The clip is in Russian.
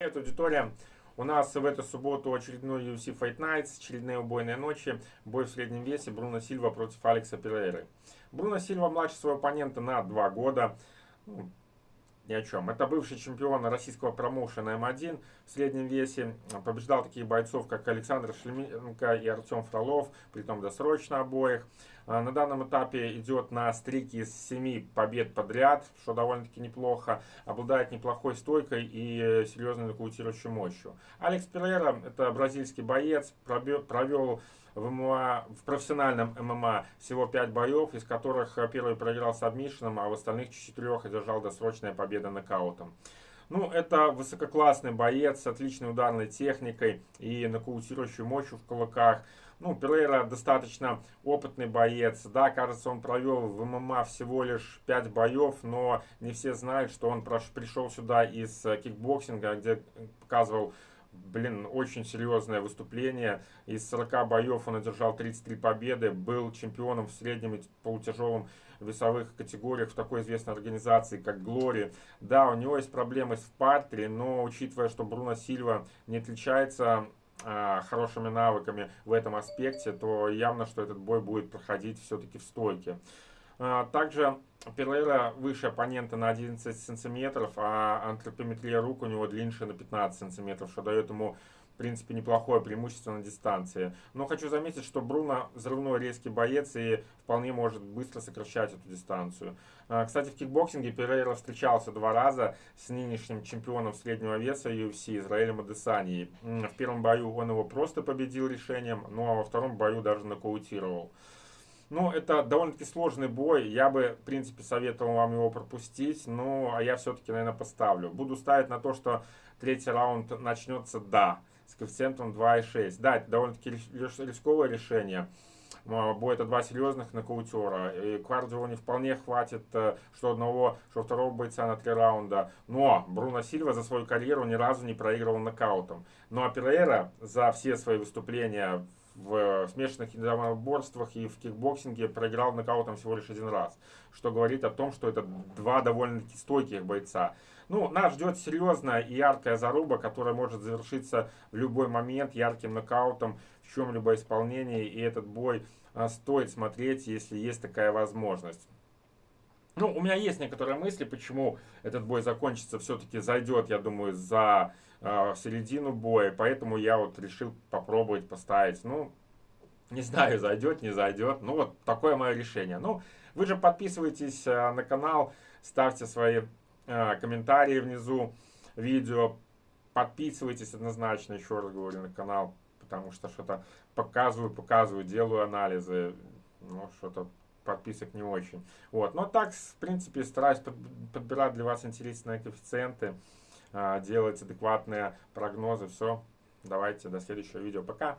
Привет, аудитория! У нас в эту субботу очередной UFC Fight Nights, очередные убойные ночи, бой в среднем весе Бруно Сильва против Алекса Перейры. Бруно Сильва младше своего оппонента на 2 года. Ну, ни о чем. Это бывший чемпион российского промоушена М1 в среднем весе. Побеждал таких бойцов, как Александр Шлеменко и Артем Фролов, притом досрочно обоих. А, на данном этапе идет на стрике из 7 побед подряд, что довольно-таки неплохо. Обладает неплохой стойкой и серьезной нокаутирующей мощью. Алекс Перейра, это бразильский боец, провел в, ММА, в профессиональном ММА всего 5 боев, из которых первый проиграл сабмишеном, а в остальных 4 одержал досрочная победа нокаутом. Ну, это высококлассный боец с отличной ударной техникой и нокаутирующей мощью в кулаках. Ну, Перейра достаточно опытный боец. Да, кажется, он провел в ММА всего лишь 5 боев, но не все знают, что он пришел сюда из э, кикбоксинга, где показывал блин, очень серьезное выступление. Из 40 боев он одержал 33 победы, был чемпионом в среднем и полутяжелом весовых категориях в такой известной организации, как Глори. Да, у него есть проблемы с партере, но учитывая, что Бруно Сильва не отличается а, хорошими навыками в этом аспекте, то явно, что этот бой будет проходить все-таки в стойке. А, также Перлейра выше оппонента на 11 сантиметров, а антропометрия рук у него длиннее на 15 сантиметров, что дает ему, в принципе, неплохое преимущество на дистанции. Но хочу заметить, что Бруно взрывной резкий боец и вполне может быстро сокращать эту дистанцию. А, кстати, в кикбоксинге Перейра встречался два раза с нынешним чемпионом среднего веса UFC Израилем Адесанией. В первом бою он его просто победил решением, ну а во втором бою даже нокаутировал. Ну, это довольно-таки сложный бой. Я бы, в принципе, советовал вам его пропустить. Ну, а я все-таки, наверное, поставлю. Буду ставить на то, что третий раунд начнется, да, с коэффициентом 2,6. Да, это довольно-таки рисковое решение. Бой это два серьезных нокаутера. И кардио не вполне хватит, э, что одного, что второго бойца на три раунда. Но Бруно Сильва за свою карьеру ни разу не проигрывал нокаутом. Ну а Перейра за все свои выступления в смешанных единоборствах и в кикбоксинге проиграл нокаутом всего лишь один раз. Что говорит о том, что это два довольно-таки стойких бойца. Ну, нас ждет серьезная и яркая заруба, которая может завершиться в любой момент ярким нокаутом в чем-либо исполнении. И этот бой а, стоит смотреть, если есть такая возможность. Ну, у меня есть некоторые мысли, почему этот бой закончится, все-таки зайдет, я думаю, за э, середину боя. Поэтому я вот решил попробовать поставить. Ну, не знаю, зайдет, не зайдет. Ну, вот такое мое решение. Ну, вы же подписывайтесь э, на канал, ставьте свои э, комментарии внизу видео. Подписывайтесь однозначно, еще раз говорю, на канал, потому что что-то показываю, показываю, делаю анализы. Ну, что-то подписок не очень. Вот. Но так, в принципе, стараюсь подбирать для вас интересные коэффициенты, а, делать адекватные прогнозы. Все. Давайте до следующего видео. Пока.